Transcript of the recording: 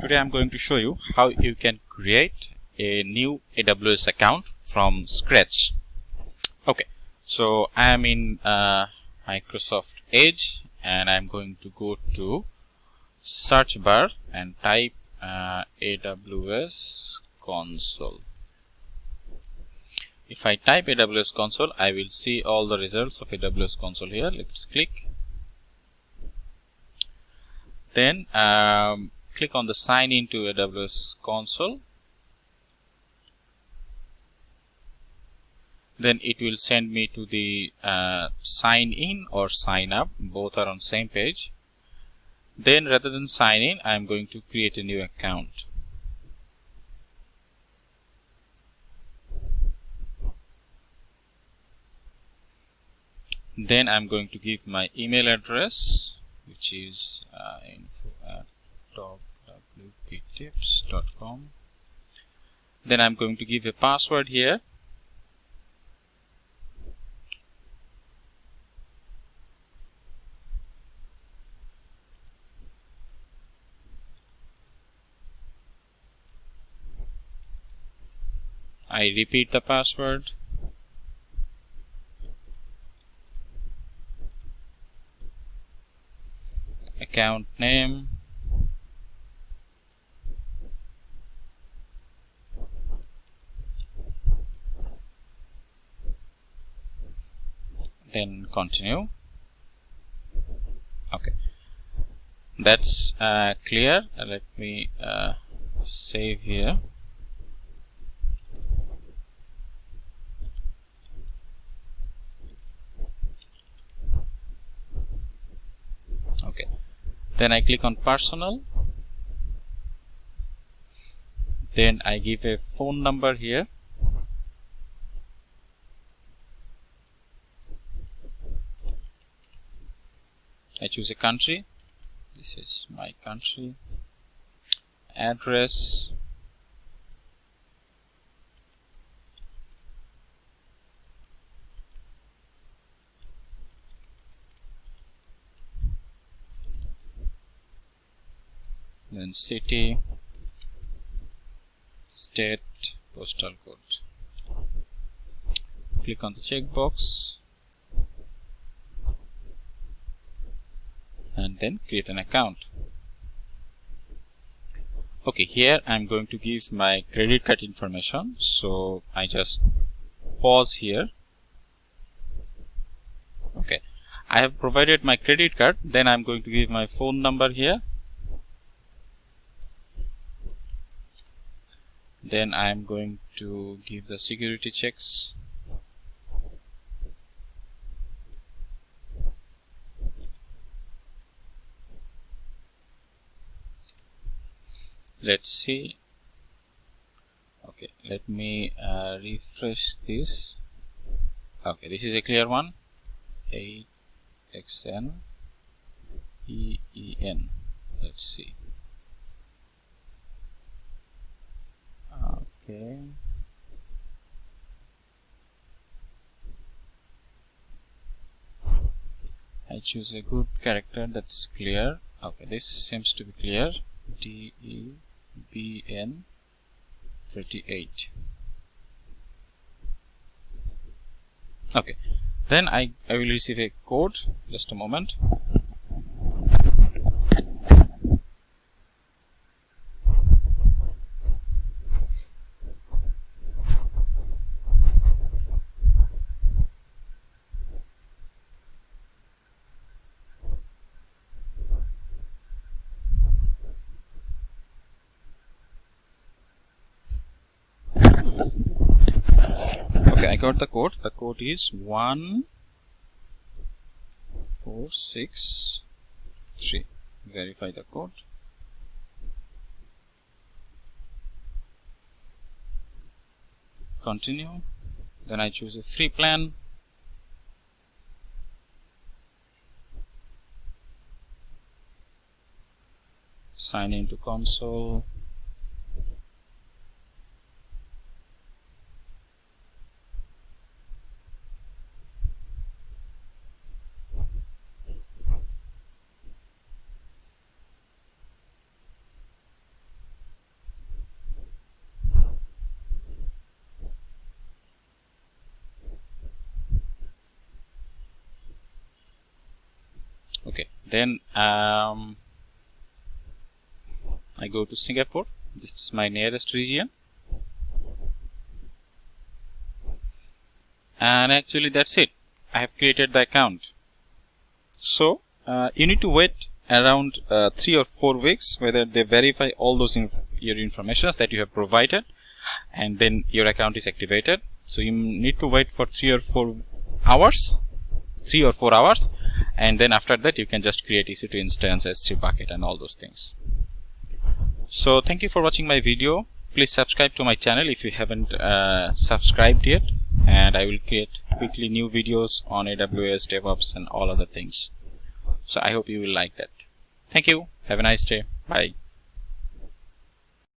Today I'm going to show you how you can create a new AWS account from scratch. Okay, so I am in uh, Microsoft Edge and I'm going to go to search bar and type uh, AWS console. If I type AWS console, I will see all the results of AWS console here. Let's click. Then um, click on the sign into AWS console. Then it will send me to the uh, sign in or sign up. Both are on same page. Then rather than sign in I am going to create a new account. Then I'm going to give my email address which is uh, info at top wptips.com then I'm going to give a password here. I repeat the password. Account name then continue. Okay. That's uh, clear. Let me uh, save here. Okay. Then I click on personal. Then I give a phone number here I choose a country. This is my country. Address. Then city. State postal code. Click on the checkbox and then create an account. Okay here I'm going to give my credit card information. So I just pause here. Okay I have provided my credit card. Then I'm going to give my phone number here. Then I'm going to give the security checks let's see. Okay let me uh, refresh this. Okay this is a clear one. 8xn EEN let's see. Okay. I choose a good character that's clear. Okay this seems to be clear. D E BN 38 okay. Then I, I will receive a code. Just a moment okay I got the code the code is one four six three. Verify the code continue. Then I choose a free plan. Sign into console then um, I go to Singapore. This is my nearest region. And actually that's it. I have created the account. So uh, you need to wait around uh, three or four weeks whether they verify all those inf your informations that you have provided and then your account is activated. So you need to wait for three or four hours three or four hours and then after that you can just create EC2 instance S3 bucket and all those things. So thank you for watching my video. Please subscribe to my channel if you haven't uh, subscribed yet. And I will create quickly new videos on AWS DevOps and all other things. So I hope you will like that. Thank you. Have a nice day. Bye